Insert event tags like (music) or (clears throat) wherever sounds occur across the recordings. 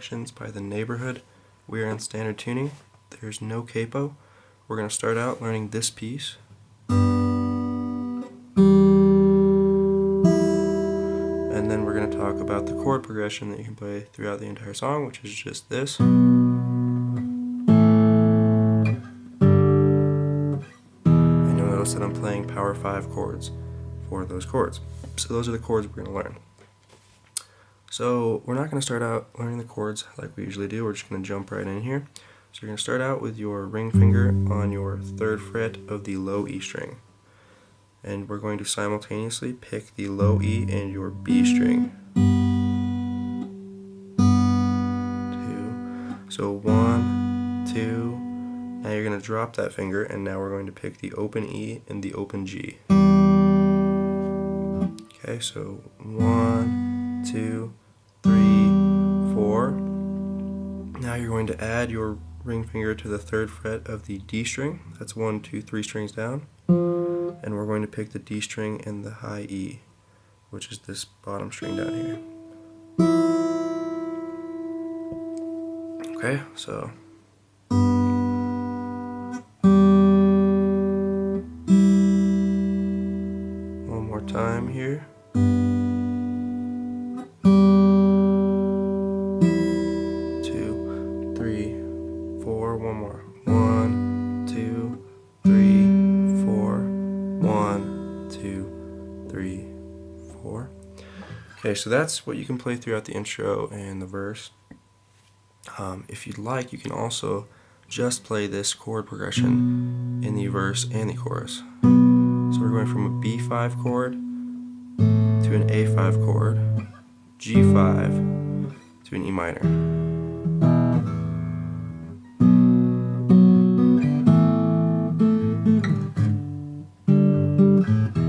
Reflections by The Neighbourhood. We are in standard tuning. There's no capo. We're going to start out learning this piece. And then we're going to talk about the chord progression that you can play throughout the entire song, which is just this. And you'll notice that I'm playing power 5 chords for those chords. So those are the chords we're going to learn. So we're not going to start out learning the chords like we usually do, we're just going to jump right in here. So you're going to start out with your ring finger on your third fret of the low E string. And we're going to simultaneously pick the low E and your B string. So one, two, now you're going to drop that finger and now we're going to pick the open E and the open G. Okay, so one, two, three, four. Now you're going to add your ring finger to the third fret of the D string. That's one, two, three strings down. And we're going to pick the D string and the high E, which is this bottom string down here. Okay, so one more time here. Okay, so that's what you can play throughout the intro and the verse. Um, if you'd like, you can also just play this chord progression in the verse and the chorus. So we're going from a B5 chord to an A5 chord, G5 to an E minor. Okay,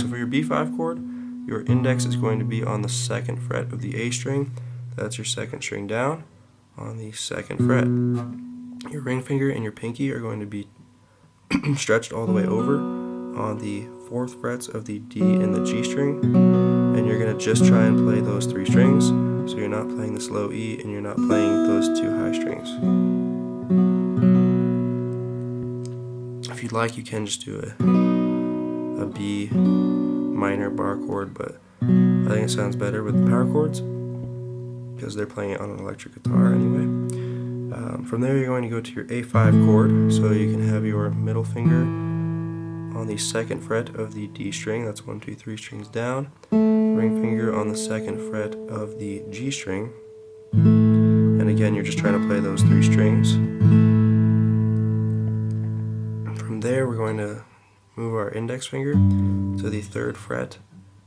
so for your B5 chord, your index is going to be on the second fret of the A string. That's your second string down on the second fret. Your ring finger and your pinky are going to be (clears throat) stretched all the way over on the fourth frets of the D and the G string. And you're going to just try and play those three strings. So you're not playing this low E and you're not playing those two high strings. If you'd like, you can just do a, a B minor bar chord, but I think it sounds better with the power chords because they're playing it on an electric guitar anyway. Um, from there you're going to go to your A5 chord, so you can have your middle finger on the second fret of the D string, that's one, two, three strings down, ring finger on the second fret of the G string, and again you're just trying to play those three strings. From there we're going to move our index finger to the third fret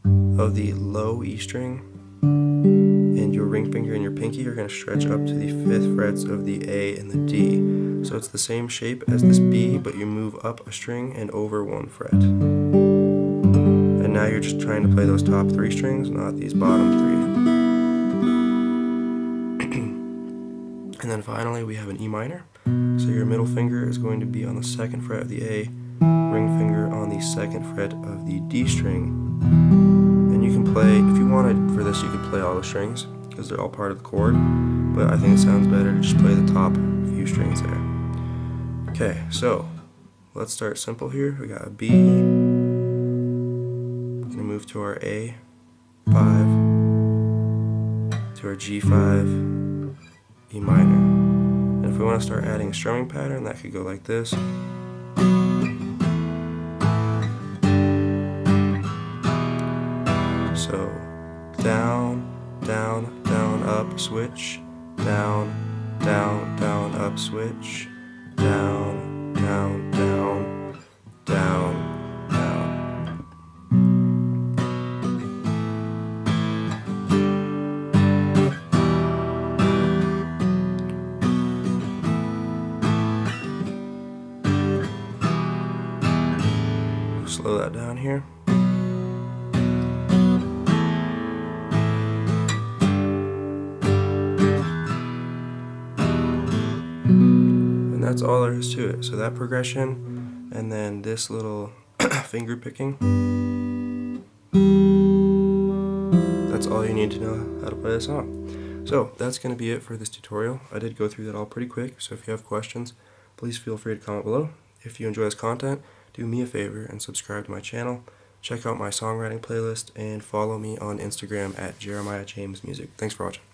of the low E string and your ring finger and your pinky are going to stretch up to the fifth frets of the A and the D. So it's the same shape as this B but you move up a string and over one fret. And now you're just trying to play those top three strings, not these bottom three. (clears throat) and then finally we have an E minor. So your middle finger is going to be on the second fret of the A ring finger on the second fret of the D string. And you can play, if you wanted for this, you could play all the strings because they're all part of the chord. But I think it sounds better to just play the top few strings there. Okay, so let's start simple here. We got a B. We're gonna move to our A5, to our G5, E minor. And if we want to start adding a strumming pattern, that could go like this. Down, down, down, up, switch, down, down, down, up, switch, down, down, down, down, down. Slow that down here. That's all there is to it. So that progression, and then this little (clears throat) finger picking. That's all you need to know how to play a song. So that's going to be it for this tutorial. I did go through that all pretty quick, so if you have questions, please feel free to comment below. If you enjoy this content, do me a favor and subscribe to my channel. Check out my songwriting playlist and follow me on Instagram at Jeremiah James Music. Thanks for watching.